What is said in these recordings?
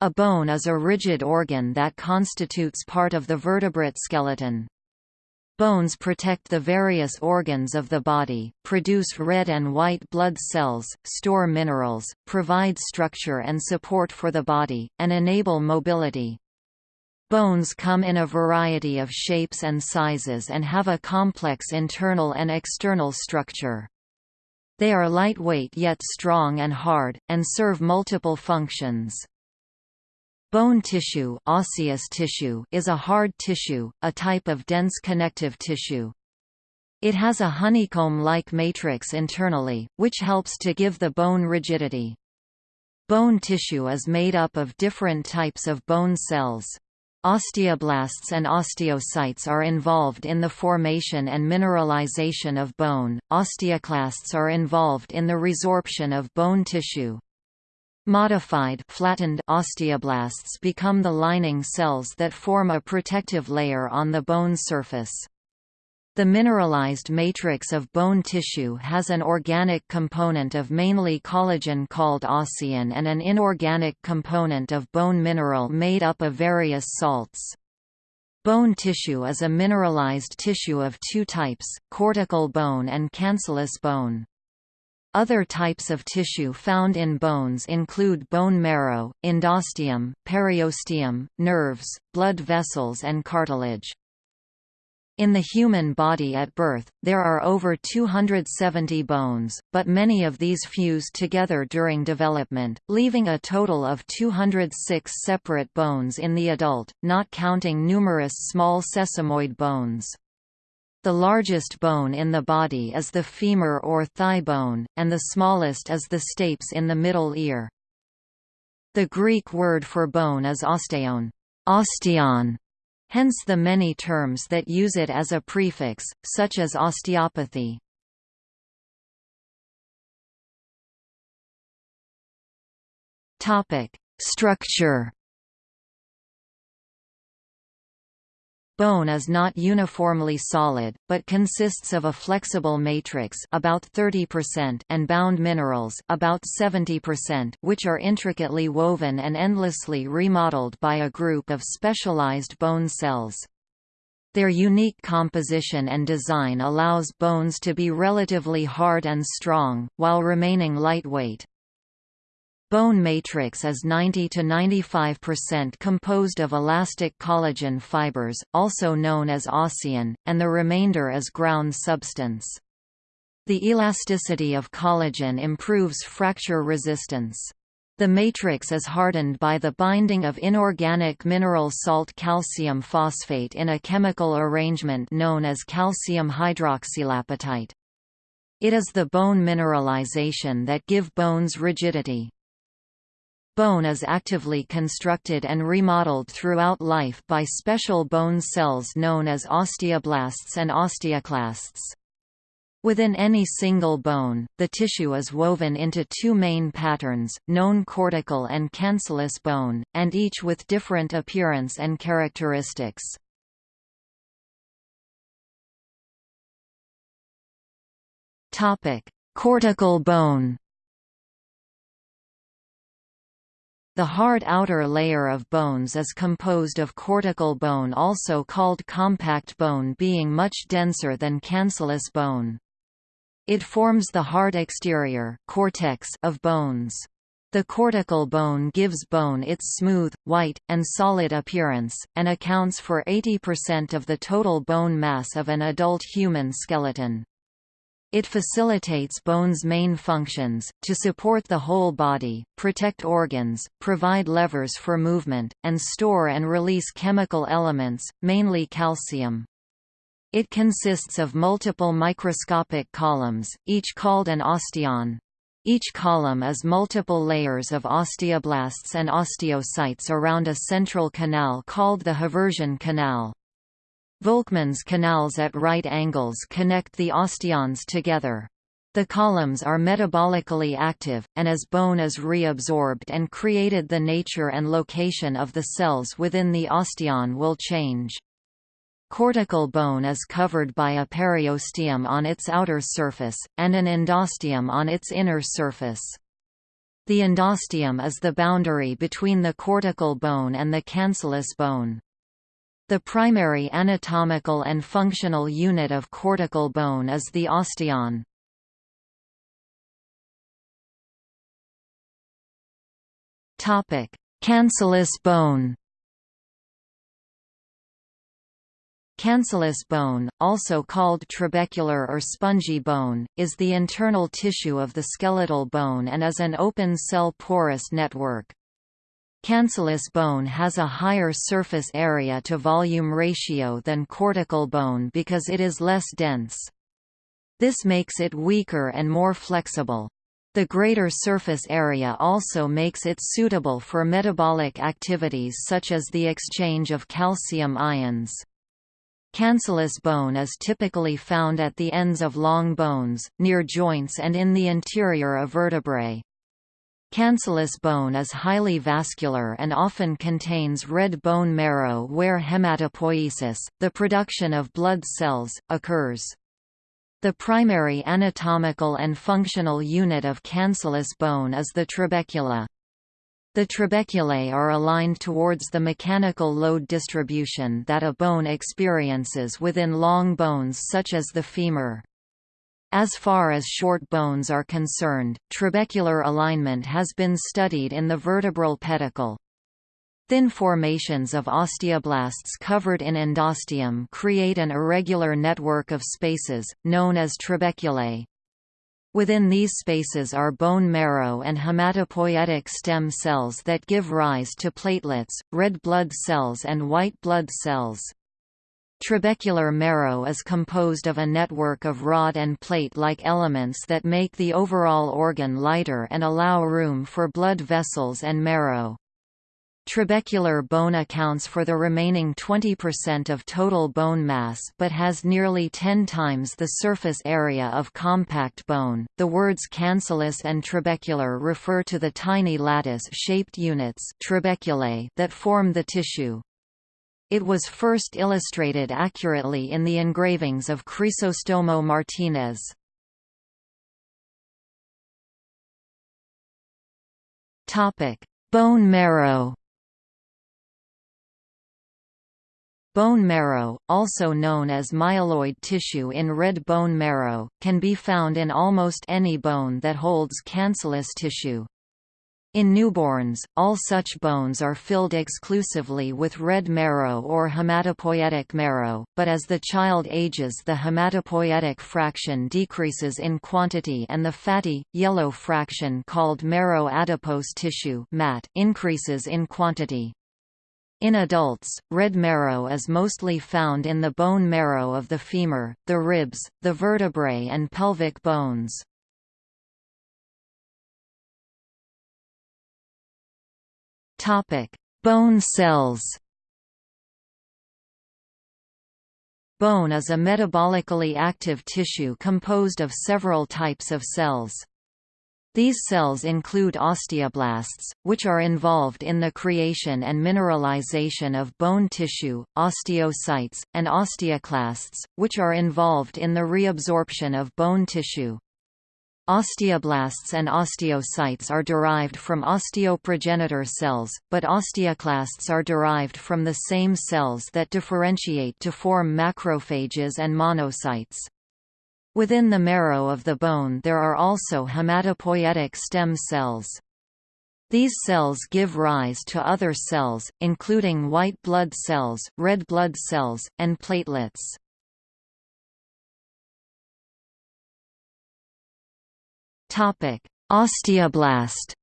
A bone is a rigid organ that constitutes part of the vertebrate skeleton. Bones protect the various organs of the body, produce red and white blood cells, store minerals, provide structure and support for the body, and enable mobility. Bones come in a variety of shapes and sizes and have a complex internal and external structure. They are lightweight yet strong and hard, and serve multiple functions. Bone tissue, osseous tissue is a hard tissue, a type of dense connective tissue. It has a honeycomb-like matrix internally, which helps to give the bone rigidity. Bone tissue is made up of different types of bone cells. Osteoblasts and osteocytes are involved in the formation and mineralization of bone, osteoclasts are involved in the resorption of bone tissue. Modified flattened osteoblasts become the lining cells that form a protective layer on the bone surface. The mineralized matrix of bone tissue has an organic component of mainly collagen called ossein and an inorganic component of bone mineral made up of various salts. Bone tissue is a mineralized tissue of two types, cortical bone and cancellous bone. Other types of tissue found in bones include bone marrow, endosteum, periosteum, nerves, blood vessels and cartilage. In the human body at birth, there are over 270 bones, but many of these fuse together during development, leaving a total of 206 separate bones in the adult, not counting numerous small sesamoid bones. The largest bone in the body is the femur or thigh bone, and the smallest is the stapes in the middle ear. The Greek word for bone is osteon, osteon, hence the many terms that use it as a prefix, such as osteopathy. Structure Bone is not uniformly solid, but consists of a flexible matrix about 30% and bound minerals about 70% which are intricately woven and endlessly remodeled by a group of specialized bone cells. Their unique composition and design allows bones to be relatively hard and strong, while remaining lightweight. Bone matrix is 90 to 95% composed of elastic collagen fibers, also known as ossein, and the remainder is ground substance. The elasticity of collagen improves fracture resistance. The matrix is hardened by the binding of inorganic mineral salt calcium phosphate in a chemical arrangement known as calcium hydroxylapatite. It is the bone mineralization that give bones rigidity. Bone is actively constructed and remodeled throughout life by special bone cells known as osteoblasts and osteoclasts. Within any single bone, the tissue is woven into two main patterns, known cortical and cancellous bone, and each with different appearance and characteristics. Cortical bone The hard outer layer of bones is composed of cortical bone also called compact bone being much denser than cancellous bone. It forms the hard exterior cortex of bones. The cortical bone gives bone its smooth, white, and solid appearance, and accounts for 80% of the total bone mass of an adult human skeleton. It facilitates bone's main functions, to support the whole body, protect organs, provide levers for movement, and store and release chemical elements, mainly calcium. It consists of multiple microscopic columns, each called an osteon. Each column is multiple layers of osteoblasts and osteocytes around a central canal called the Haversian canal. Volkmann's canals at right angles connect the osteons together. The columns are metabolically active, and as bone is reabsorbed and created the nature and location of the cells within the osteon will change. Cortical bone is covered by a periosteum on its outer surface, and an endosteum on its inner surface. The endosteum is the boundary between the cortical bone and the cancellous bone. The primary anatomical and functional unit of cortical bone is the osteon. Topic: Cancellous bone. Cancellous bone, also called trabecular or spongy bone, is the internal tissue of the skeletal bone and is an open-cell porous network. Cancellous bone has a higher surface area to volume ratio than cortical bone because it is less dense. This makes it weaker and more flexible. The greater surface area also makes it suitable for metabolic activities such as the exchange of calcium ions. Cancellous bone is typically found at the ends of long bones, near joints and in the interior of vertebrae. Cancellous bone is highly vascular and often contains red bone marrow where hematopoiesis, the production of blood cells, occurs. The primary anatomical and functional unit of cancellous bone is the trabecula. The trabeculae are aligned towards the mechanical load distribution that a bone experiences within long bones such as the femur. As far as short bones are concerned, trabecular alignment has been studied in the vertebral pedicle. Thin formations of osteoblasts covered in endosteum create an irregular network of spaces, known as trabeculae. Within these spaces are bone marrow and hematopoietic stem cells that give rise to platelets, red blood cells and white blood cells. Trabecular marrow is composed of a network of rod and plate-like elements that make the overall organ lighter and allow room for blood vessels and marrow. Trabecular bone accounts for the remaining 20% of total bone mass but has nearly 10 times the surface area of compact bone. The words cancellous and trabecular refer to the tiny lattice-shaped units trabeculae that form the tissue. It was first illustrated accurately in the engravings of Crisostomo Martinez. Bone marrow. Bone marrow, also known as myeloid tissue in red bone marrow, can be found in almost any bone that holds cancellous tissue. In newborns, all such bones are filled exclusively with red marrow or hematopoietic marrow, but as the child ages the hematopoietic fraction decreases in quantity and the fatty, yellow fraction called marrow adipose tissue MAT increases in quantity. In adults, red marrow is mostly found in the bone marrow of the femur, the ribs, the vertebrae and pelvic bones. Bone cells Bone is a metabolically active tissue composed of several types of cells. These cells include osteoblasts, which are involved in the creation and mineralization of bone tissue, osteocytes, and osteoclasts, which are involved in the reabsorption of bone tissue. Osteoblasts and osteocytes are derived from osteoprogenitor cells, but osteoclasts are derived from the same cells that differentiate to form macrophages and monocytes. Within the marrow of the bone there are also hematopoietic stem cells. These cells give rise to other cells, including white blood cells, red blood cells, and platelets. Osteoblast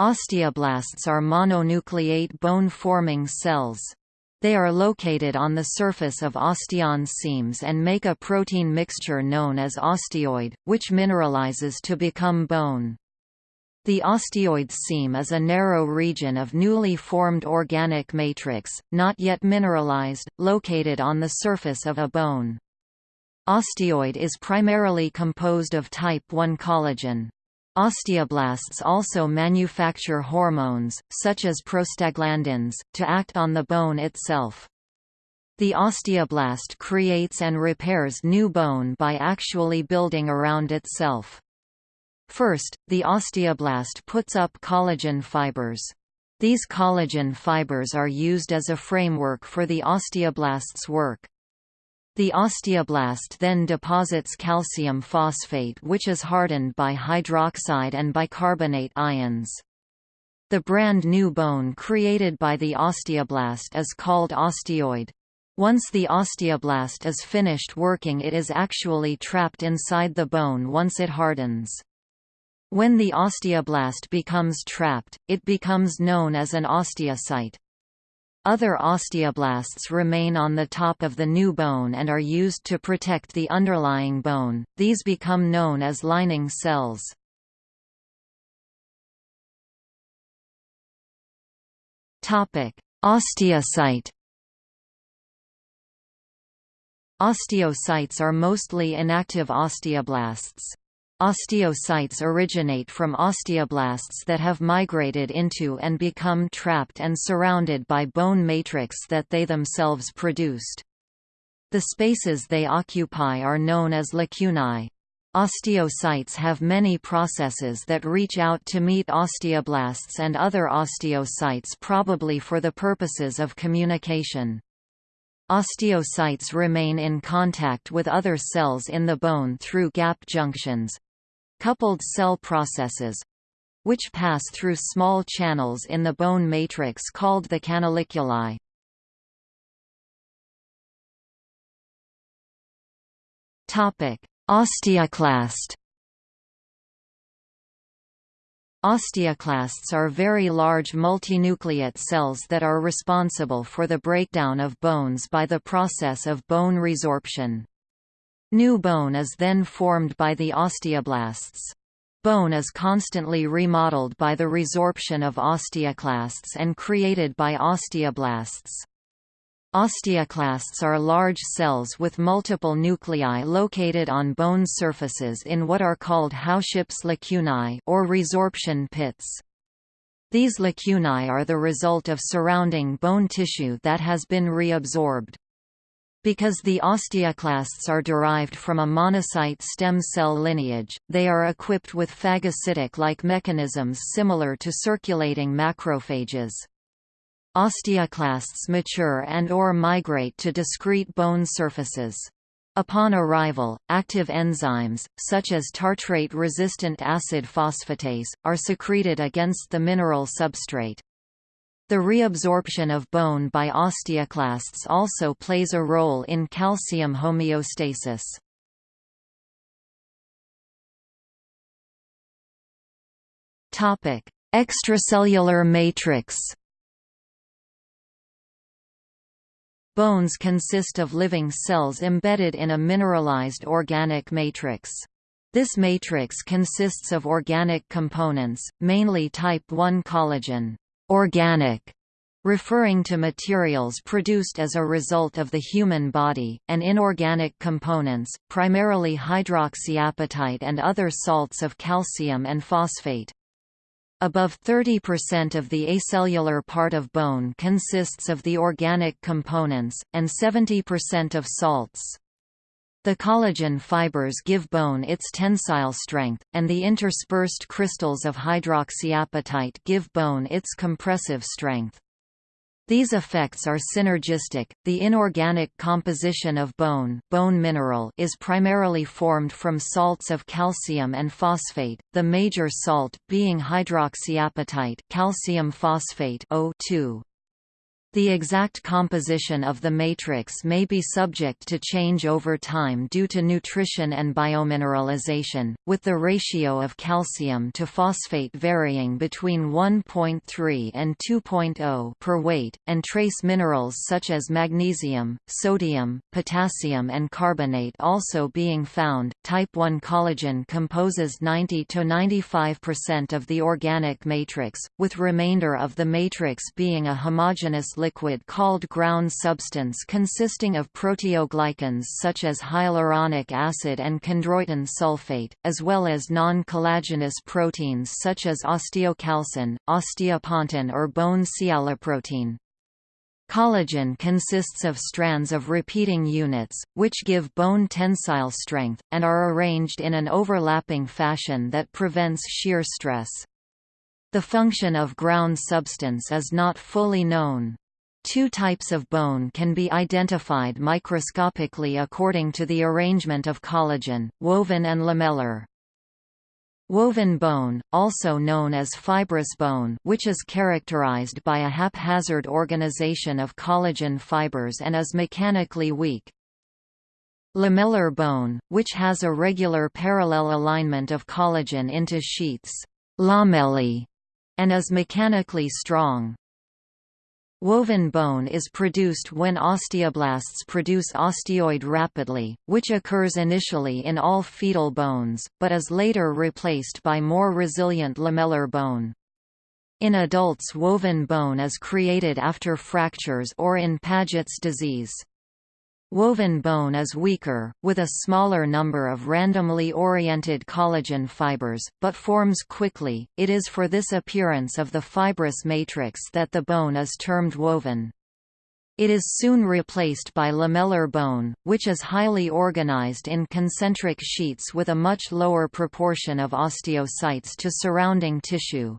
Osteoblasts are mononucleate bone-forming cells. They are located on the surface of osteoid seams and make a protein mixture known as osteoid, which mineralizes to become bone. The osteoid seam is a narrow region of newly formed organic matrix, not yet mineralized, located on the surface of a bone. Osteoid is primarily composed of type I collagen. Osteoblasts also manufacture hormones, such as prostaglandins, to act on the bone itself. The osteoblast creates and repairs new bone by actually building around itself. First, the osteoblast puts up collagen fibers. These collagen fibers are used as a framework for the osteoblast's work. The osteoblast then deposits calcium phosphate which is hardened by hydroxide and bicarbonate ions. The brand new bone created by the osteoblast is called osteoid. Once the osteoblast is finished working it is actually trapped inside the bone once it hardens. When the osteoblast becomes trapped, it becomes known as an osteocyte. Other osteoblasts remain on the top of the new bone and are used to protect the underlying bone, these become known as lining cells. Osteocyte Osteocytes are mostly inactive osteoblasts. Osteocytes originate from osteoblasts that have migrated into and become trapped and surrounded by bone matrix that they themselves produced. The spaces they occupy are known as lacunae. Osteocytes have many processes that reach out to meet osteoblasts and other osteocytes probably for the purposes of communication. Osteocytes remain in contact with other cells in the bone through gap junctions, coupled cell processes which pass through small channels in the bone matrix called the canaliculi. Osteoclast. Osteoclasts are very large multinucleate cells that are responsible for the breakdown of bones by the process of bone resorption. New bone is then formed by the osteoblasts. Bone is constantly remodeled by the resorption of osteoclasts and created by osteoblasts. Osteoclasts are large cells with multiple nuclei located on bone surfaces in what are called Howship's lacunae or resorption pits. These lacunae are the result of surrounding bone tissue that has been reabsorbed. Because the osteoclasts are derived from a monocyte stem cell lineage, they are equipped with phagocytic-like mechanisms similar to circulating macrophages. Osteoclasts mature and or migrate to discrete bone surfaces. Upon arrival, active enzymes, such as tartrate-resistant acid phosphatase, are secreted against the mineral substrate. The reabsorption of bone by osteoclasts also plays a role in calcium homeostasis. Topic: Extracellular matrix. Bones consist of living cells embedded in a mineralized organic matrix. This matrix consists of organic components, mainly type I collagen organic, referring to materials produced as a result of the human body, and inorganic components, primarily hydroxyapatite and other salts of calcium and phosphate. Above 30% of the acellular part of bone consists of the organic components, and 70% of salts. The collagen fibers give bone its tensile strength, and the interspersed crystals of hydroxyapatite give bone its compressive strength. These effects are synergistic. The inorganic composition of bone, bone mineral is primarily formed from salts of calcium and phosphate, the major salt being hydroxyapatite, calcium phosphate O2. The exact composition of the matrix may be subject to change over time due to nutrition and biomineralization, with the ratio of calcium to phosphate varying between 1.3 and 2.0 per weight, and trace minerals such as magnesium, sodium, potassium, and carbonate also being found. Type 1 collagen composes 90 to 95% of the organic matrix, with remainder of the matrix being a homogeneous liquid called ground substance consisting of proteoglycans such as hyaluronic acid and chondroitin sulfate, as well as non-collagenous proteins such as osteocalcin, osteopontin or bone sialoprotein. Collagen consists of strands of repeating units, which give bone tensile strength, and are arranged in an overlapping fashion that prevents shear stress. The function of ground substance is not fully known. Two types of bone can be identified microscopically according to the arrangement of collagen, woven and lamellar. Woven bone, also known as fibrous bone which is characterized by a haphazard organization of collagen fibers and is mechanically weak. Lamellar bone, which has a regular parallel alignment of collagen into sheaths lamellae, and is mechanically strong. Woven bone is produced when osteoblasts produce osteoid rapidly, which occurs initially in all fetal bones, but is later replaced by more resilient lamellar bone. In adults woven bone is created after fractures or in Paget's disease. Woven bone is weaker, with a smaller number of randomly oriented collagen fibers, but forms quickly. It is for this appearance of the fibrous matrix that the bone is termed woven. It is soon replaced by lamellar bone, which is highly organized in concentric sheets with a much lower proportion of osteocytes to surrounding tissue.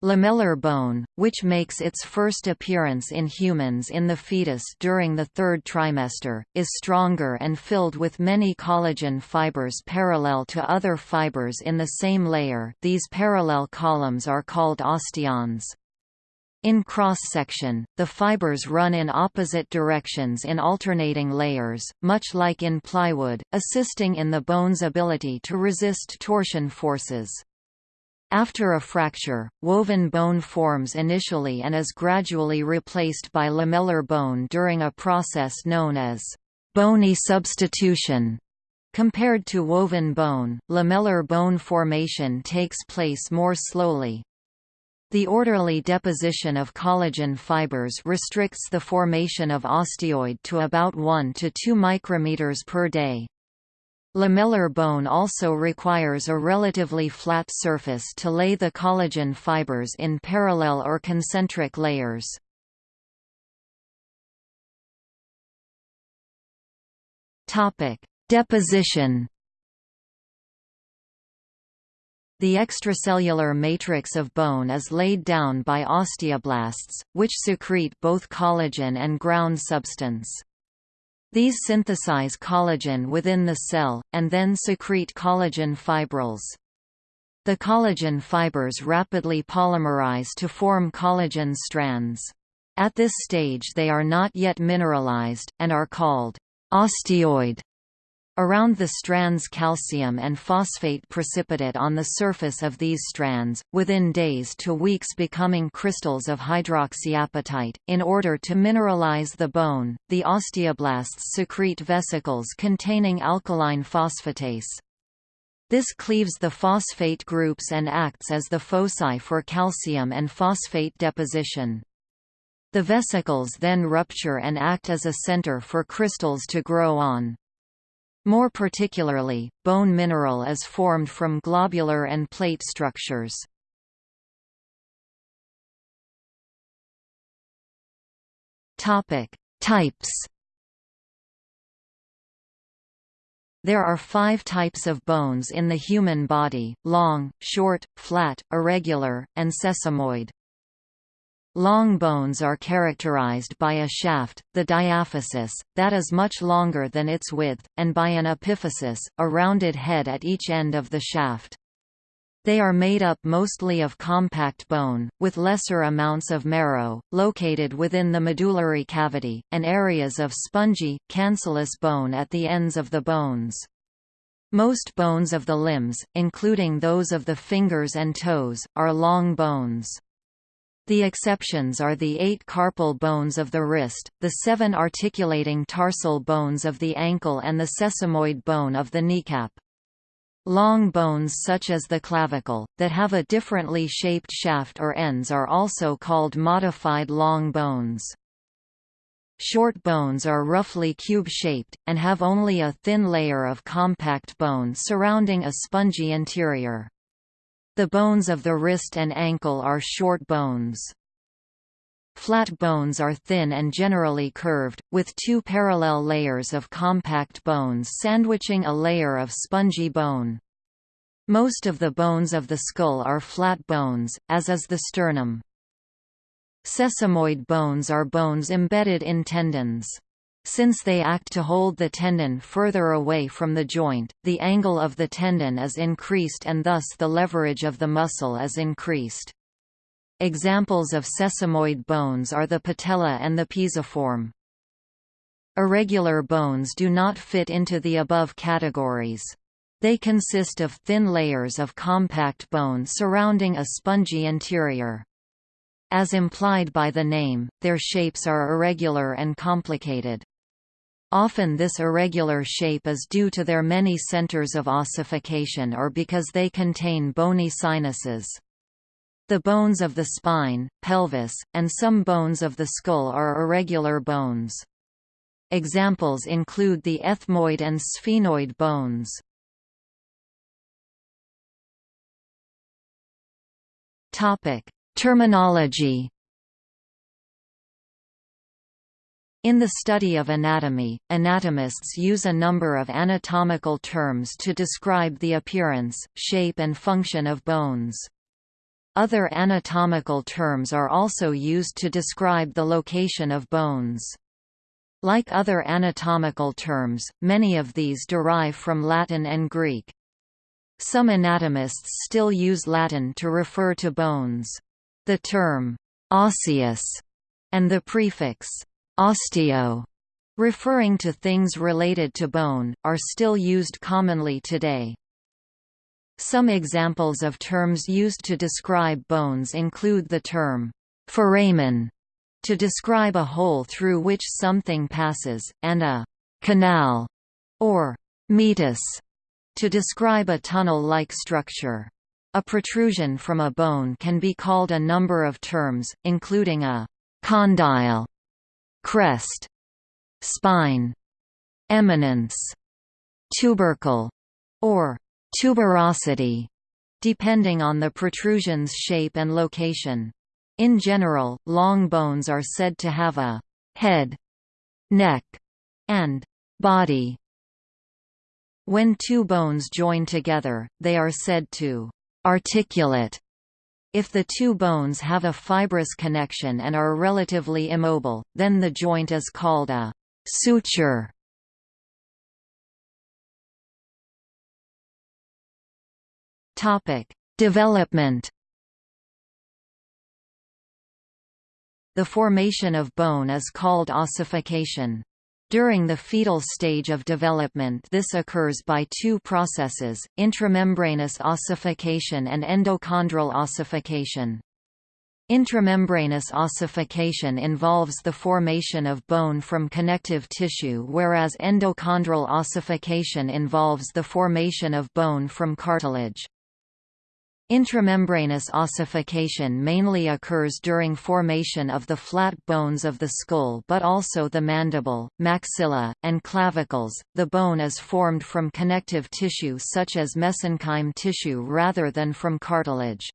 Lamellar bone, which makes its first appearance in humans in the fetus during the third trimester, is stronger and filled with many collagen fibers parallel to other fibers in the same layer these parallel columns are called osteons. In cross-section, the fibers run in opposite directions in alternating layers, much like in plywood, assisting in the bone's ability to resist torsion forces. After a fracture, woven bone forms initially and is gradually replaced by lamellar bone during a process known as bony substitution. Compared to woven bone, lamellar bone formation takes place more slowly. The orderly deposition of collagen fibers restricts the formation of osteoid to about 1 to 2 micrometers per day. Lamellar bone also requires a relatively flat surface to lay the collagen fibers in parallel or concentric layers. Deposition. The extracellular matrix of bone is laid down by osteoblasts, which secrete both collagen and ground substance. These synthesize collagen within the cell, and then secrete collagen fibrils. The collagen fibers rapidly polymerize to form collagen strands. At this stage they are not yet mineralized, and are called osteoid. Around the strands calcium and phosphate precipitate on the surface of these strands, within days to weeks becoming crystals of hydroxyapatite. In order to mineralize the bone, the osteoblasts secrete vesicles containing alkaline phosphatase. This cleaves the phosphate groups and acts as the foci for calcium and phosphate deposition. The vesicles then rupture and act as a center for crystals to grow on. More particularly, bone mineral is formed from globular and plate structures. Topic: Types. There are five types of bones in the human body, long, short, flat, irregular, and sesamoid. Long bones are characterized by a shaft, the diaphysis, that is much longer than its width, and by an epiphysis, a rounded head at each end of the shaft. They are made up mostly of compact bone, with lesser amounts of marrow, located within the medullary cavity, and areas of spongy, cancellous bone at the ends of the bones. Most bones of the limbs, including those of the fingers and toes, are long bones. The exceptions are the eight carpal bones of the wrist, the seven articulating tarsal bones of the ankle and the sesamoid bone of the kneecap. Long bones such as the clavicle, that have a differently shaped shaft or ends are also called modified long bones. Short bones are roughly cube-shaped, and have only a thin layer of compact bone surrounding a spongy interior. The bones of the wrist and ankle are short bones. Flat bones are thin and generally curved, with two parallel layers of compact bones sandwiching a layer of spongy bone. Most of the bones of the skull are flat bones, as is the sternum. Sesamoid bones are bones embedded in tendons. Since they act to hold the tendon further away from the joint, the angle of the tendon is increased and thus the leverage of the muscle is increased. Examples of sesamoid bones are the patella and the pisiform. Irregular bones do not fit into the above categories. They consist of thin layers of compact bone surrounding a spongy interior. As implied by the name, their shapes are irregular and complicated. Often this irregular shape is due to their many centers of ossification or because they contain bony sinuses. The bones of the spine, pelvis, and some bones of the skull are irregular bones. Examples include the ethmoid and sphenoid bones. Topic: Terminology. In the study of anatomy, anatomists use a number of anatomical terms to describe the appearance, shape and function of bones. Other anatomical terms are also used to describe the location of bones. Like other anatomical terms, many of these derive from Latin and Greek. Some anatomists still use Latin to refer to bones. The term «osseous» and the prefix «osteo» referring to things related to bone, are still used commonly today. Some examples of terms used to describe bones include the term «foramen» to describe a hole through which something passes, and a «canal» or «meatus» to describe a tunnel-like structure. A protrusion from a bone can be called a number of terms, including a condyle, crest, spine, eminence, tubercle, or tuberosity, depending on the protrusion's shape and location. In general, long bones are said to have a head, neck, and body. When two bones join together, they are said to articulate. If the two bones have a fibrous connection and are relatively immobile, then the joint is called a suture. Topic: Development. The formation of bone is called ossification. During the fetal stage of development this occurs by two processes, intramembranous ossification and endochondral ossification. Intramembranous ossification involves the formation of bone from connective tissue whereas endochondral ossification involves the formation of bone from cartilage. Intramembranous ossification mainly occurs during formation of the flat bones of the skull but also the mandible, maxilla, and clavicles. The bone is formed from connective tissue such as mesenchyme tissue rather than from cartilage.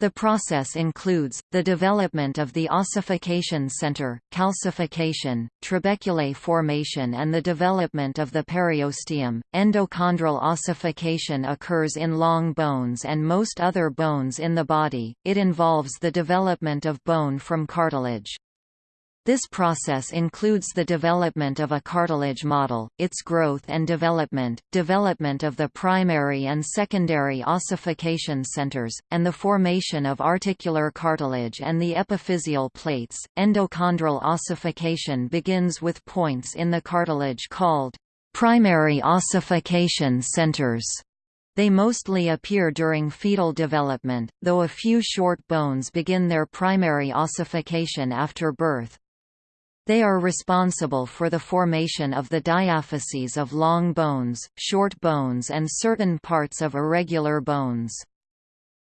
The process includes, the development of the ossification center, calcification, trabeculae formation and the development of the periosteum. Endochondral ossification occurs in long bones and most other bones in the body, it involves the development of bone from cartilage. This process includes the development of a cartilage model, its growth and development, development of the primary and secondary ossification centers, and the formation of articular cartilage and the epiphyseal plates. Endochondral ossification begins with points in the cartilage called primary ossification centers. They mostly appear during fetal development, though a few short bones begin their primary ossification after birth. They are responsible for the formation of the diaphyses of long bones, short bones and certain parts of irregular bones.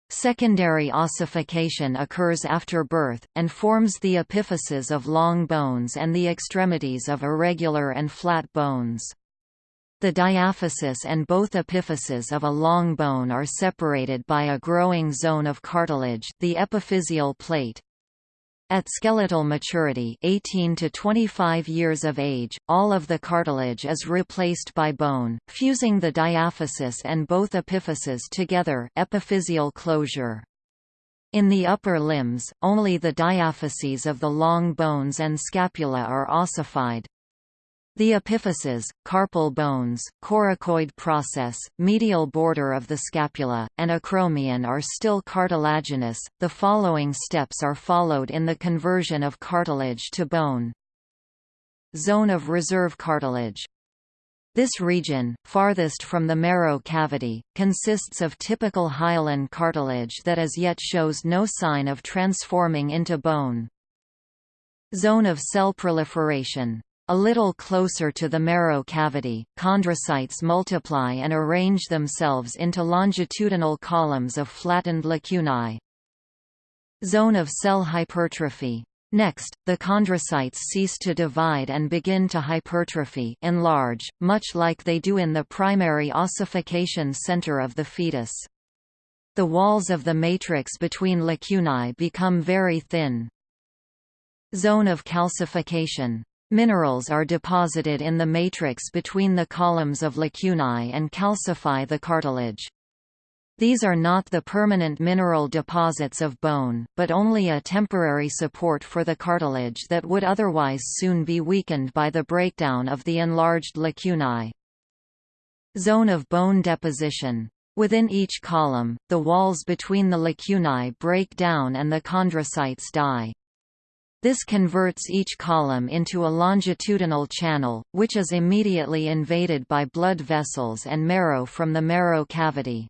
Secondary ossification occurs after birth, and forms the epiphyses of long bones and the extremities of irregular and flat bones. The diaphysis and both epiphyses of a long bone are separated by a growing zone of cartilage the epiphyseal plate. At skeletal maturity 18 to 25 years of age, all of the cartilage is replaced by bone, fusing the diaphysis and both epiphyses together epiphyseal closure. In the upper limbs, only the diaphyses of the long bones and scapula are ossified. The epiphyses, carpal bones, coracoid process, medial border of the scapula, and acromion are still cartilaginous. The following steps are followed in the conversion of cartilage to bone. Zone of reserve cartilage. This region, farthest from the marrow cavity, consists of typical hyaline cartilage that as yet shows no sign of transforming into bone. Zone of cell proliferation. A little closer to the marrow cavity, chondrocytes multiply and arrange themselves into longitudinal columns of flattened lacunae. Zone of cell hypertrophy. Next, the chondrocytes cease to divide and begin to hypertrophy enlarge, much like they do in the primary ossification center of the fetus. The walls of the matrix between lacunae become very thin. Zone of calcification. Minerals are deposited in the matrix between the columns of lacunae and calcify the cartilage. These are not the permanent mineral deposits of bone, but only a temporary support for the cartilage that would otherwise soon be weakened by the breakdown of the enlarged lacunae. Zone of bone deposition. Within each column, the walls between the lacunae break down and the chondrocytes die. This converts each column into a longitudinal channel, which is immediately invaded by blood vessels and marrow from the marrow cavity.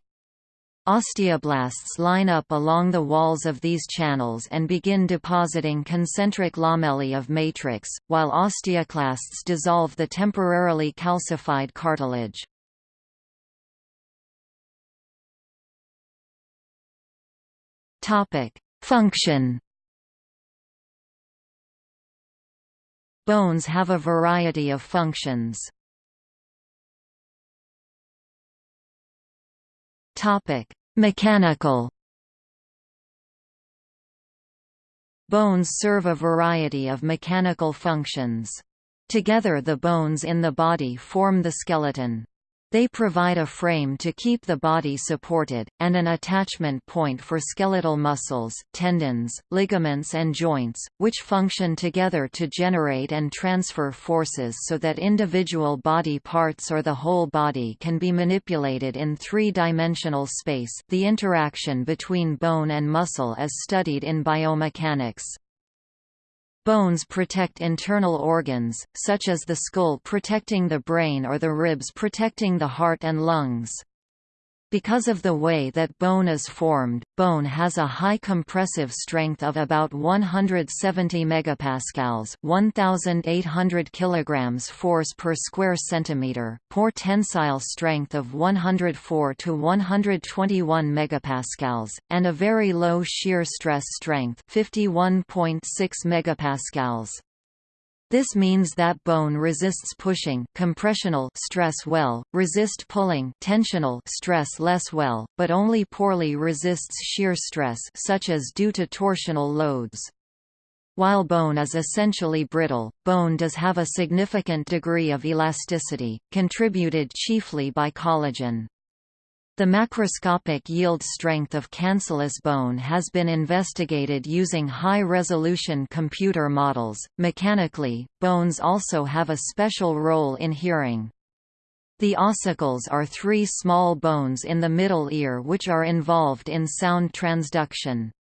Osteoblasts line up along the walls of these channels and begin depositing concentric lamellae of matrix, while osteoclasts dissolve the temporarily calcified cartilage. Function Bones have a variety of functions. Mechanical. Bones serve a variety of mechanical functions. Together the bones in the body form the skeleton. They provide a frame to keep the body supported, and an attachment point for skeletal muscles, tendons, ligaments and joints, which function together to generate and transfer forces so that individual body parts or the whole body can be manipulated in three-dimensional space the interaction between bone and muscle as studied in biomechanics. Bones protect internal organs, such as the skull protecting the brain or the ribs protecting the heart and lungs. Because of the way that bone is formed, bone has a high compressive strength of about 170 megapascals, 1800 kilograms force per square centimeter, poor tensile strength of 104 to 121 megapascals, and a very low shear stress strength, 51.6 megapascals. This means that bone resists pushing compressional stress well, resist pulling tensional stress less well, but only poorly resists shear stress such as due to torsional loads. While bone is essentially brittle, bone does have a significant degree of elasticity, contributed chiefly by collagen. The macroscopic yield strength of cancellous bone has been investigated using high-resolution computer models. Mechanically, bones also have a special role in hearing. The ossicles are three small bones in the middle ear which are involved in sound transduction.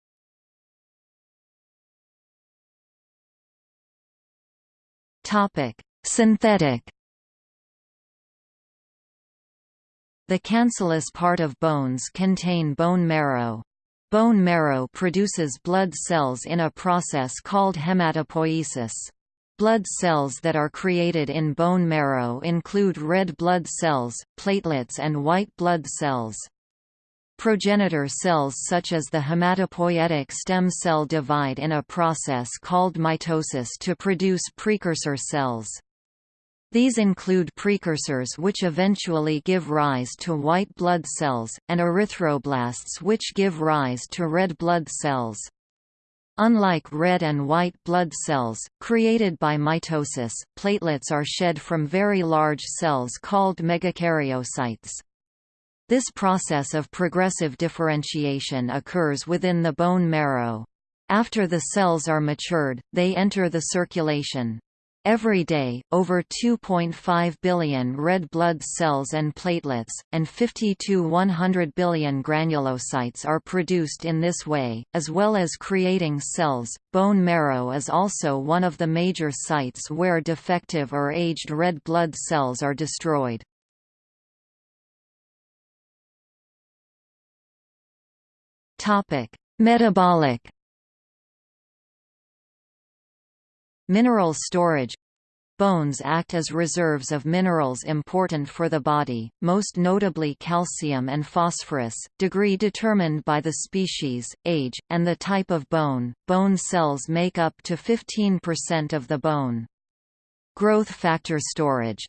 Topic: Synthetic The cancellous part of bones contain bone marrow. Bone marrow produces blood cells in a process called hematopoiesis. Blood cells that are created in bone marrow include red blood cells, platelets and white blood cells. Progenitor cells such as the hematopoietic stem cell divide in a process called mitosis to produce precursor cells. These include precursors which eventually give rise to white blood cells, and erythroblasts which give rise to red blood cells. Unlike red and white blood cells, created by mitosis, platelets are shed from very large cells called megakaryocytes. This process of progressive differentiation occurs within the bone marrow. After the cells are matured, they enter the circulation. Every day, over 2.5 billion red blood cells and platelets, and 50 to 100 billion granulocytes are produced in this way, as well as creating cells. Bone marrow is also one of the major sites where defective or aged red blood cells are destroyed. Topic: Metabolic Mineral storage Bones act as reserves of minerals important for the body, most notably calcium and phosphorus, degree determined by the species, age, and the type of bone. Bone cells make up to 15% of the bone. Growth factor storage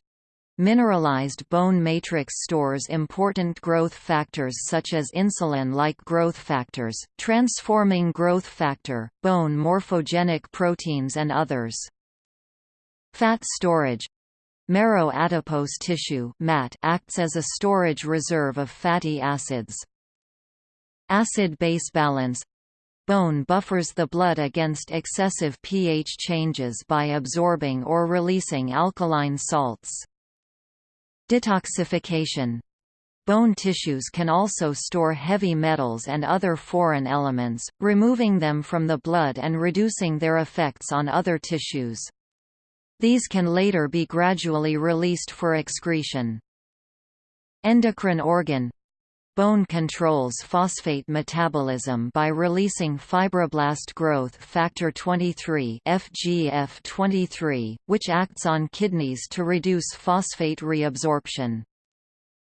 Mineralized bone matrix stores important growth factors such as insulin-like growth factors, transforming growth factor, bone morphogenic proteins and others. Fat storage Marrow adipose tissue MAT acts as a storage reserve of fatty acids. Acid-base balance Bone buffers the blood against excessive pH changes by absorbing or releasing alkaline salts. Detoxification Bone tissues can also store heavy metals and other foreign elements, removing them from the blood and reducing their effects on other tissues. These can later be gradually released for excretion. Endocrine organ Bone controls phosphate metabolism by releasing fibroblast growth factor 23 FGF23, which acts on kidneys to reduce phosphate reabsorption.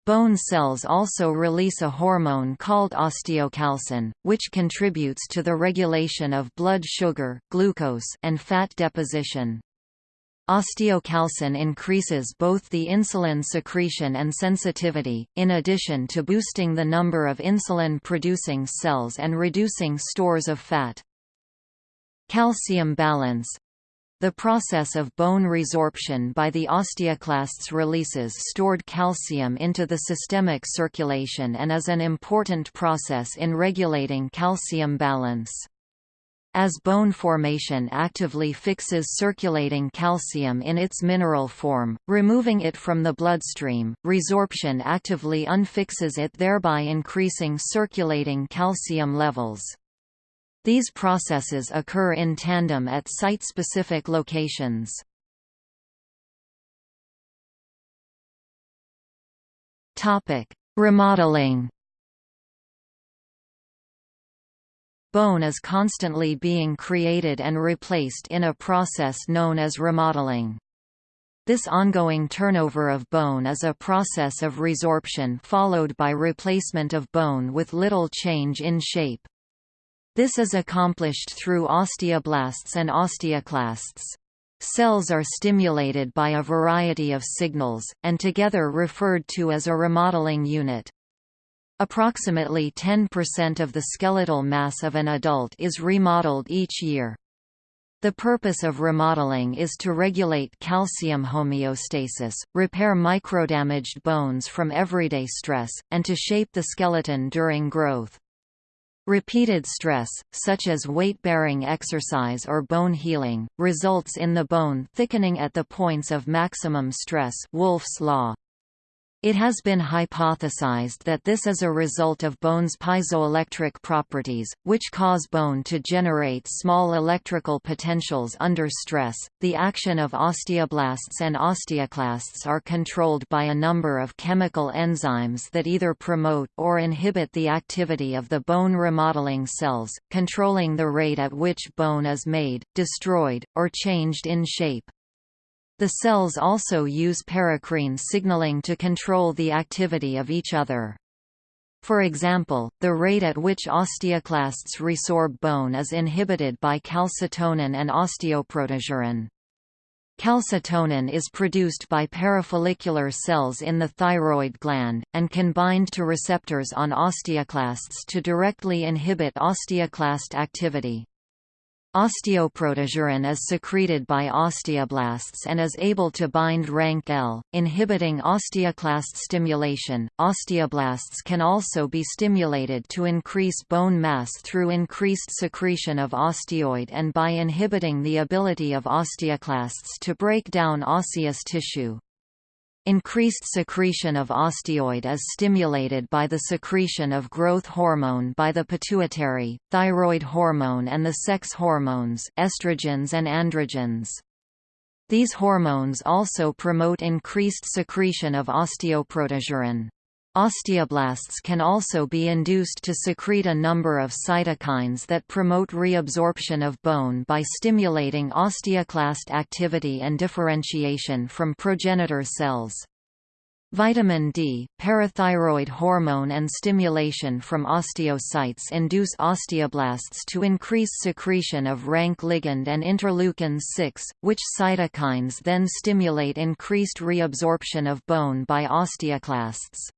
Bone cells also release a hormone called osteocalcin, which contributes to the regulation of blood sugar, glucose, and fat deposition. Osteocalcin increases both the insulin secretion and sensitivity, in addition to boosting the number of insulin-producing cells and reducing stores of fat. Calcium balance the process of bone resorption by the osteoclasts releases stored calcium into the systemic circulation and is an important process in regulating calcium balance. As bone formation actively fixes circulating calcium in its mineral form, removing it from the bloodstream, resorption actively unfixes it thereby increasing circulating calcium levels. These processes occur in tandem at site-specific locations. Remodeling Bone is constantly being created and replaced in a process known as remodeling. This ongoing turnover of bone is a process of resorption followed by replacement of bone with little change in shape. This is accomplished through osteoblasts and osteoclasts. Cells are stimulated by a variety of signals, and together referred to as a remodeling unit. Approximately 10% of the skeletal mass of an adult is remodeled each year. The purpose of remodeling is to regulate calcium homeostasis, repair microdamaged bones from everyday stress, and to shape the skeleton during growth. Repeated stress, such as weight-bearing exercise or bone healing, results in the bone thickening at the points of maximum stress Wolff's law. It has been hypothesized that this is a result of bone's piezoelectric properties, which cause bone to generate small electrical potentials under stress. The action of osteoblasts and osteoclasts are controlled by a number of chemical enzymes that either promote or inhibit the activity of the bone remodeling cells, controlling the rate at which bone is made, destroyed, or changed in shape. The cells also use paracrine signaling to control the activity of each other. For example, the rate at which osteoclasts resorb bone is inhibited by calcitonin and osteoprotegerin. Calcitonin is produced by parafollicular cells in the thyroid gland, and can bind to receptors on osteoclasts to directly inhibit osteoclast activity. Osteoprotegerin is secreted by osteoblasts and is able to bind rank L, inhibiting osteoclast stimulation. Osteoblasts can also be stimulated to increase bone mass through increased secretion of osteoid and by inhibiting the ability of osteoclasts to break down osseous tissue. Increased secretion of osteoid is stimulated by the secretion of growth hormone by the pituitary, thyroid hormone and the sex hormones estrogens and androgens. These hormones also promote increased secretion of osteoprotegerin. Osteoblasts can also be induced to secrete a number of cytokines that promote reabsorption of bone by stimulating osteoclast activity and differentiation from progenitor cells. Vitamin D, parathyroid hormone and stimulation from osteocytes induce osteoblasts to increase secretion of rank ligand and interleukin-6, which cytokines then stimulate increased reabsorption of bone by osteoclasts.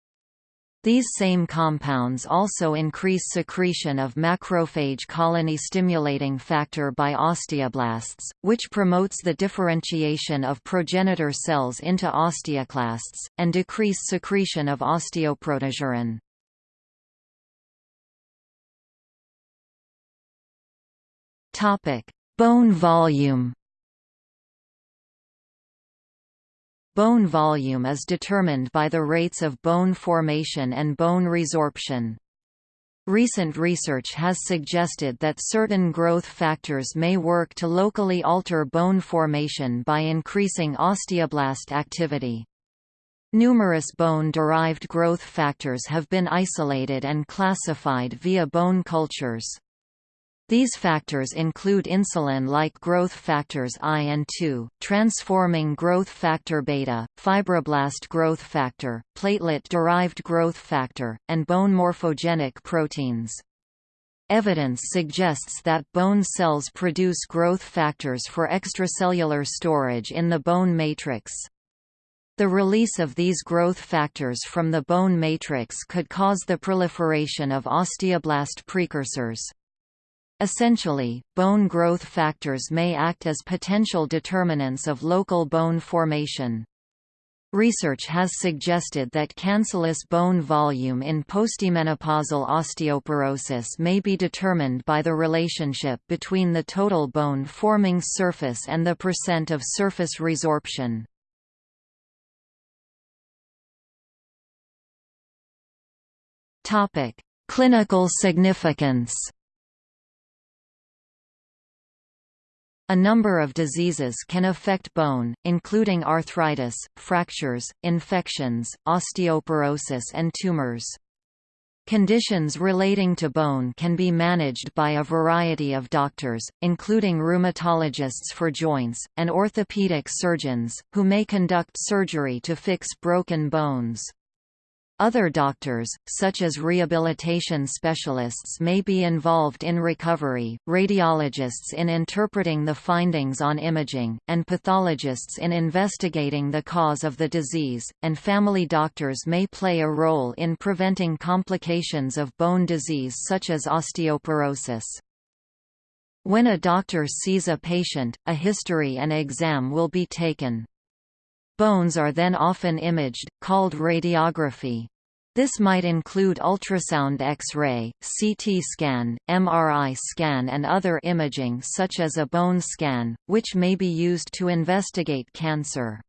These same compounds also increase secretion of macrophage colony stimulating factor by osteoblasts, which promotes the differentiation of progenitor cells into osteoclasts, and decrease secretion of osteoprotegerin. Bone volume Bone volume is determined by the rates of bone formation and bone resorption. Recent research has suggested that certain growth factors may work to locally alter bone formation by increasing osteoblast activity. Numerous bone-derived growth factors have been isolated and classified via bone cultures. These factors include insulin-like growth factors I and II, transforming growth factor beta, fibroblast growth factor, platelet-derived growth factor, and bone morphogenic proteins. Evidence suggests that bone cells produce growth factors for extracellular storage in the bone matrix. The release of these growth factors from the bone matrix could cause the proliferation of osteoblast precursors. Essentially, bone growth factors may act as potential determinants of local bone formation. Research has suggested that cancellous bone volume in postmenopausal osteoporosis may be determined by the relationship between the total bone forming surface and the percent of surface resorption. Clinical significance A number of diseases can affect bone, including arthritis, fractures, infections, osteoporosis and tumors. Conditions relating to bone can be managed by a variety of doctors, including rheumatologists for joints, and orthopedic surgeons, who may conduct surgery to fix broken bones. Other doctors, such as rehabilitation specialists may be involved in recovery, radiologists in interpreting the findings on imaging, and pathologists in investigating the cause of the disease, and family doctors may play a role in preventing complications of bone disease such as osteoporosis. When a doctor sees a patient, a history and exam will be taken. Bones are then often imaged, called radiography. This might include ultrasound X-ray, CT scan, MRI scan and other imaging such as a bone scan, which may be used to investigate cancer.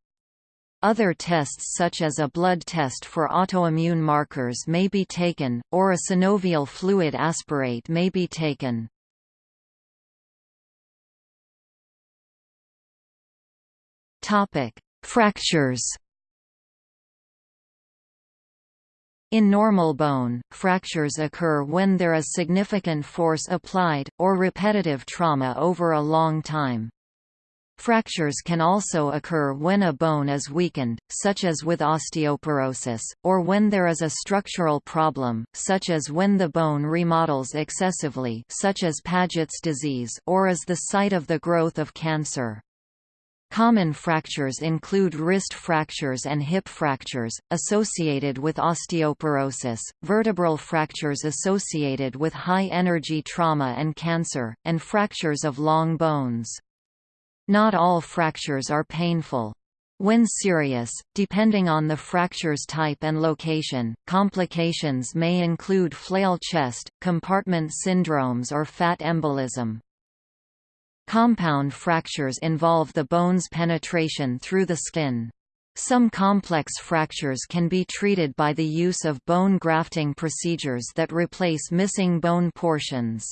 Other tests such as a blood test for autoimmune markers may be taken, or a synovial fluid aspirate may be taken. Fractures In normal bone, fractures occur when there is significant force applied, or repetitive trauma over a long time. Fractures can also occur when a bone is weakened, such as with osteoporosis, or when there is a structural problem, such as when the bone remodels excessively such as Paget's disease or is the site of the growth of cancer. Common fractures include wrist fractures and hip fractures, associated with osteoporosis, vertebral fractures associated with high-energy trauma and cancer, and fractures of long bones. Not all fractures are painful. When serious, depending on the fracture's type and location, complications may include flail chest, compartment syndromes or fat embolism. Compound fractures involve the bone's penetration through the skin. Some complex fractures can be treated by the use of bone grafting procedures that replace missing bone portions.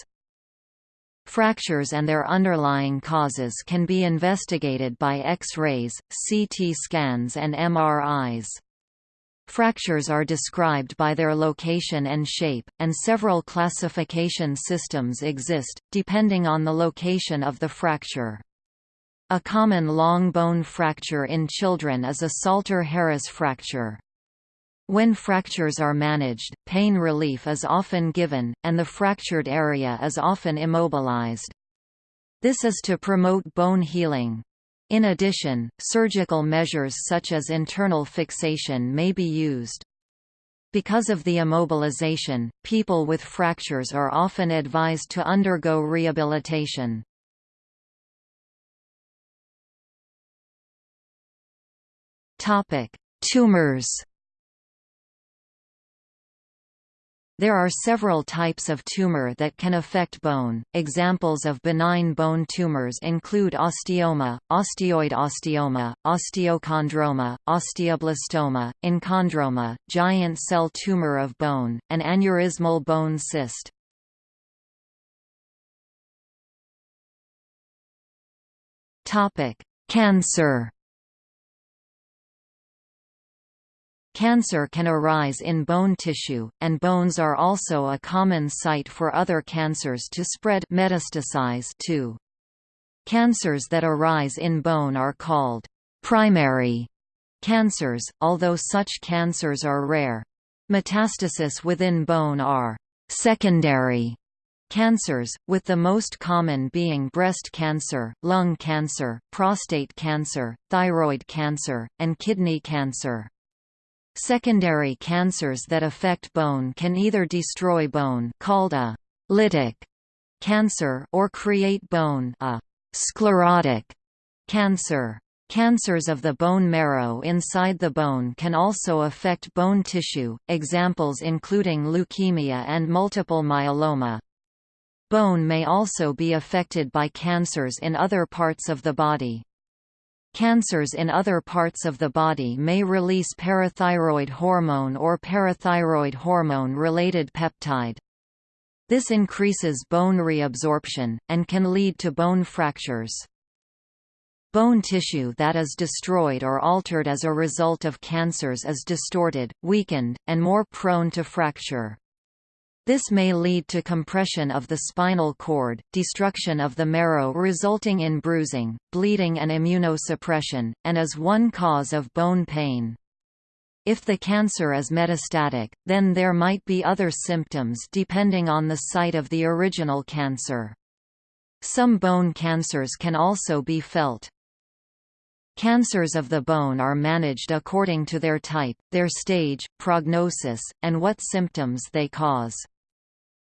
Fractures and their underlying causes can be investigated by X-rays, CT scans and MRIs. Fractures are described by their location and shape, and several classification systems exist, depending on the location of the fracture. A common long bone fracture in children is a Salter-Harris fracture. When fractures are managed, pain relief is often given, and the fractured area is often immobilized. This is to promote bone healing. In addition, surgical measures such as internal fixation may be used. Because of the immobilization, people with fractures are often advised to undergo rehabilitation. Tumors There are several types of tumor that can affect bone. Examples of benign bone tumors include osteoma, osteoid osteoma, osteochondroma, osteoblastoma, enchondroma, giant cell tumor of bone, and aneurysmal bone cyst. Topic: Cancer Cancer can arise in bone tissue, and bones are also a common site for other cancers to spread metastasize to. Cancers that arise in bone are called primary cancers, although such cancers are rare. Metastasis within bone are secondary cancers, with the most common being breast cancer, lung cancer, prostate cancer, thyroid cancer, and kidney cancer. Secondary cancers that affect bone can either destroy bone called a lytic cancer or create bone a sclerotic cancer. Cancers of the bone marrow inside the bone can also affect bone tissue, examples including leukemia and multiple myeloma. Bone may also be affected by cancers in other parts of the body. Cancers in other parts of the body may release parathyroid hormone or parathyroid hormone-related peptide. This increases bone reabsorption, and can lead to bone fractures. Bone tissue that is destroyed or altered as a result of cancers is distorted, weakened, and more prone to fracture. This may lead to compression of the spinal cord, destruction of the marrow resulting in bruising, bleeding and immunosuppression, and is one cause of bone pain. If the cancer is metastatic, then there might be other symptoms depending on the site of the original cancer. Some bone cancers can also be felt. Cancers of the bone are managed according to their type, their stage, prognosis, and what symptoms they cause.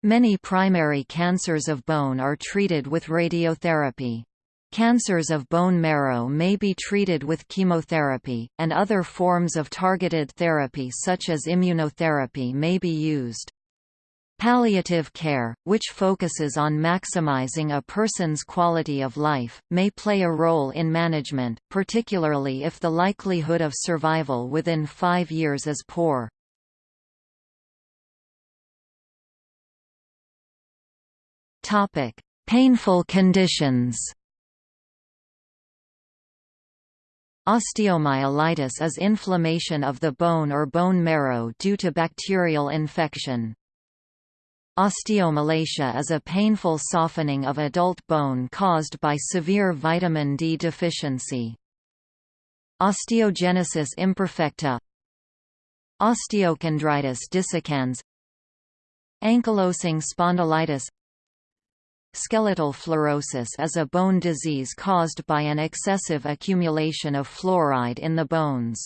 Many primary cancers of bone are treated with radiotherapy. Cancers of bone marrow may be treated with chemotherapy, and other forms of targeted therapy such as immunotherapy may be used. Palliative care, which focuses on maximizing a person's quality of life, may play a role in management, particularly if the likelihood of survival within five years is poor. Painful conditions. Osteomyelitis is inflammation of the bone or bone marrow due to bacterial infection. Osteomalacia is a painful softening of adult bone caused by severe vitamin D deficiency. Osteogenesis imperfecta Osteochondritis dissecans Ankylosing spondylitis Skeletal fluorosis is a bone disease caused by an excessive accumulation of fluoride in the bones.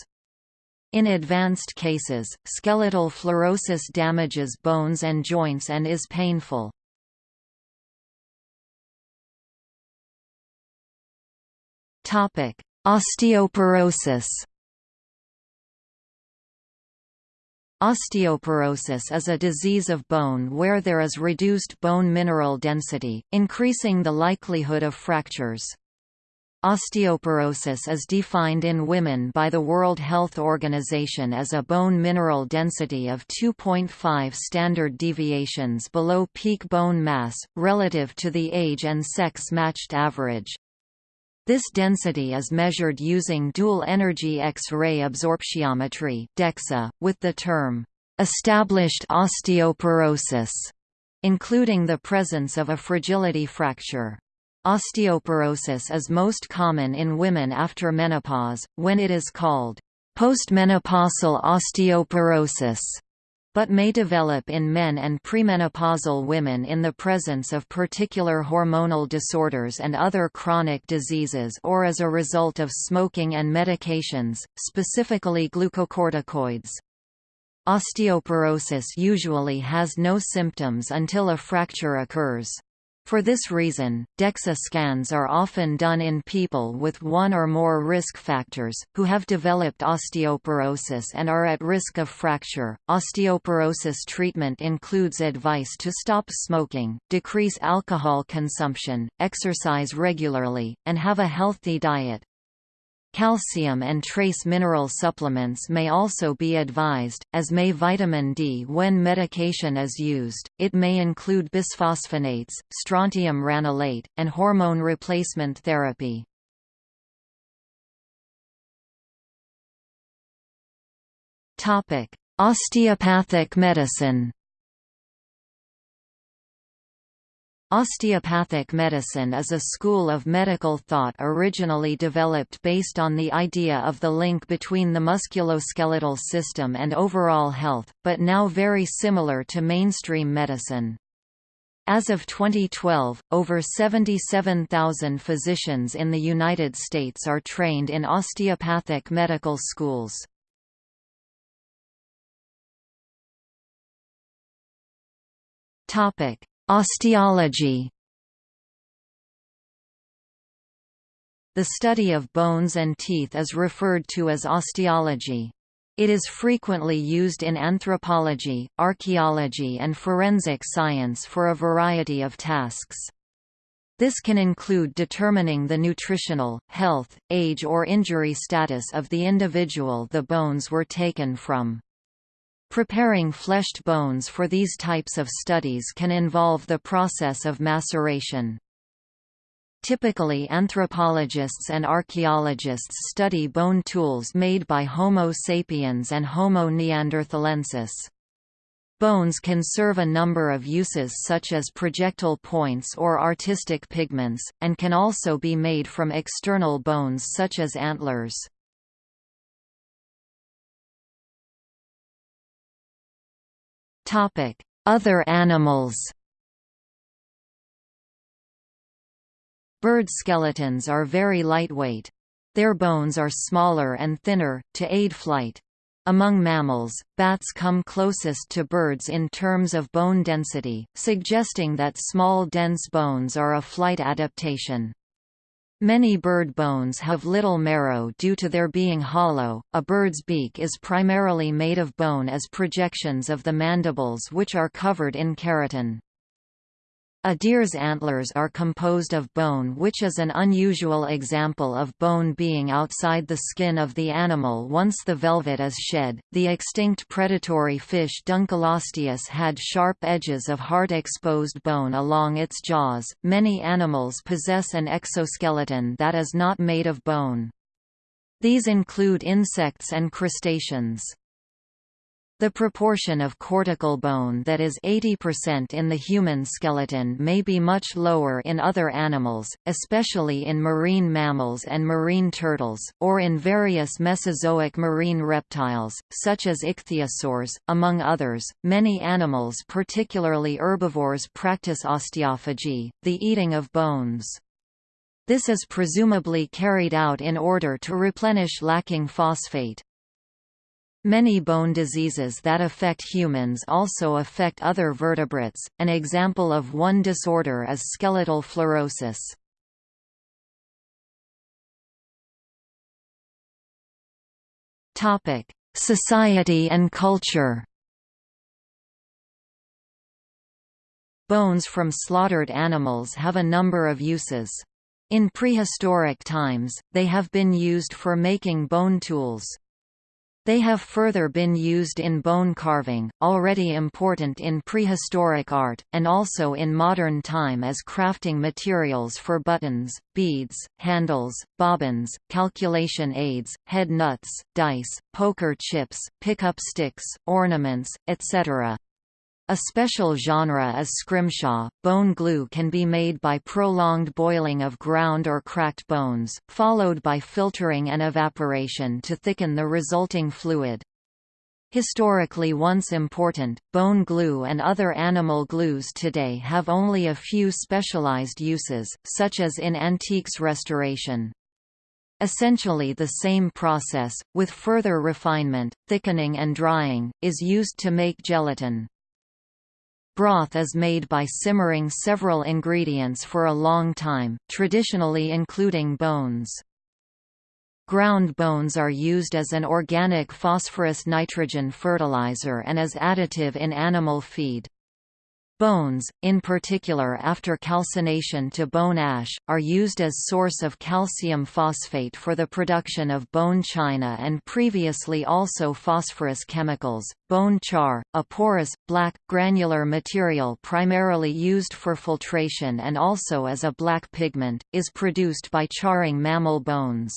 In advanced cases, skeletal fluorosis damages bones and joints and is painful. Topic: Osteoporosis Osteoporosis is a disease of bone where there is reduced bone mineral density, increasing the likelihood of fractures. Osteoporosis is defined in women by the World Health Organization as a bone mineral density of 2.5 standard deviations below peak bone mass, relative to the age and sex-matched average. This density is measured using dual-energy X-ray absorptiometry DEXA, with the term, "...established osteoporosis", including the presence of a fragility fracture. Osteoporosis is most common in women after menopause, when it is called postmenopausal osteoporosis, but may develop in men and premenopausal women in the presence of particular hormonal disorders and other chronic diseases or as a result of smoking and medications, specifically glucocorticoids. Osteoporosis usually has no symptoms until a fracture occurs. For this reason, DEXA scans are often done in people with one or more risk factors, who have developed osteoporosis and are at risk of fracture. Osteoporosis treatment includes advice to stop smoking, decrease alcohol consumption, exercise regularly, and have a healthy diet. Calcium and trace mineral supplements may also be advised, as may vitamin D when medication is used. It may include bisphosphonates, strontium ranelate, and hormone replacement therapy. Topic: Osteopathic medicine. Osteopathic medicine is a school of medical thought originally developed based on the idea of the link between the musculoskeletal system and overall health, but now very similar to mainstream medicine. As of 2012, over 77,000 physicians in the United States are trained in osteopathic medical schools. Topic: Osteology The study of bones and teeth is referred to as osteology. It is frequently used in anthropology, archaeology and forensic science for a variety of tasks. This can include determining the nutritional, health, age or injury status of the individual the bones were taken from. Preparing fleshed bones for these types of studies can involve the process of maceration. Typically anthropologists and archaeologists study bone tools made by Homo sapiens and Homo neanderthalensis. Bones can serve a number of uses such as projectile points or artistic pigments, and can also be made from external bones such as antlers. Other animals Bird skeletons are very lightweight. Their bones are smaller and thinner, to aid flight. Among mammals, bats come closest to birds in terms of bone density, suggesting that small dense bones are a flight adaptation. Many bird bones have little marrow due to their being hollow. A bird's beak is primarily made of bone as projections of the mandibles which are covered in keratin. A deer's antlers are composed of bone which is an unusual example of bone being outside the skin of the animal once the velvet is shed. The extinct predatory fish Dunkleosteus had sharp edges of hard exposed bone along its jaws. Many animals possess an exoskeleton that is not made of bone. These include insects and crustaceans. The proportion of cortical bone that is 80% in the human skeleton may be much lower in other animals, especially in marine mammals and marine turtles, or in various Mesozoic marine reptiles, such as ichthyosaurs, among others. Many animals, particularly herbivores, practice osteophagy, the eating of bones. This is presumably carried out in order to replenish lacking phosphate. Many bone diseases that affect humans also affect other vertebrates, an example of one disorder is skeletal fluorosis. Society and culture Bones from slaughtered animals have a number of uses. In prehistoric times, they have been used for making bone tools. They have further been used in bone carving, already important in prehistoric art, and also in modern time as crafting materials for buttons, beads, handles, bobbins, calculation aids, head nuts, dice, poker chips, pickup sticks, ornaments, etc. A special genre is scrimshaw. Bone glue can be made by prolonged boiling of ground or cracked bones, followed by filtering and evaporation to thicken the resulting fluid. Historically once important, bone glue and other animal glues today have only a few specialized uses, such as in antiques restoration. Essentially the same process, with further refinement, thickening and drying, is used to make gelatin. Broth is made by simmering several ingredients for a long time, traditionally including bones. Ground bones are used as an organic phosphorus-nitrogen fertilizer and as additive in animal feed. Bones, in particular after calcination to bone ash, are used as source of calcium phosphate for the production of bone china and previously also phosphorus chemicals. Bone char, a porous, black, granular material primarily used for filtration and also as a black pigment, is produced by charring mammal bones.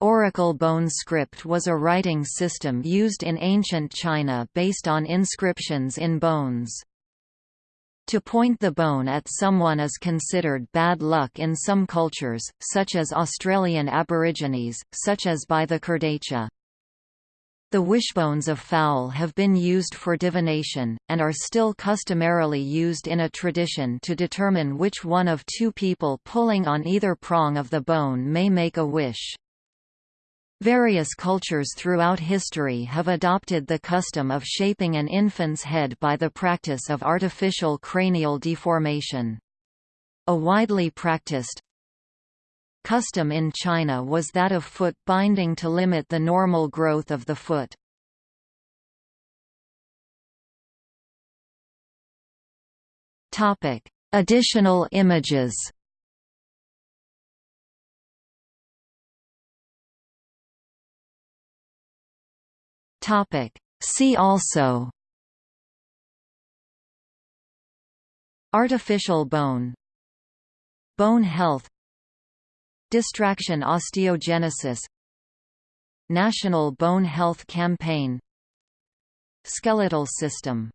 Oracle bone script was a writing system used in ancient China based on inscriptions in bones. To point the bone at someone is considered bad luck in some cultures, such as Australian Aborigines, such as by the Kurdaitcha. The wishbones of fowl have been used for divination, and are still customarily used in a tradition to determine which one of two people pulling on either prong of the bone may make a wish. Various cultures throughout history have adopted the custom of shaping an infant's head by the practice of artificial cranial deformation. A widely practiced custom in China was that of foot binding to limit the normal growth of the foot. Additional images Topic. See also Artificial bone Bone health Distraction osteogenesis National Bone Health Campaign Skeletal system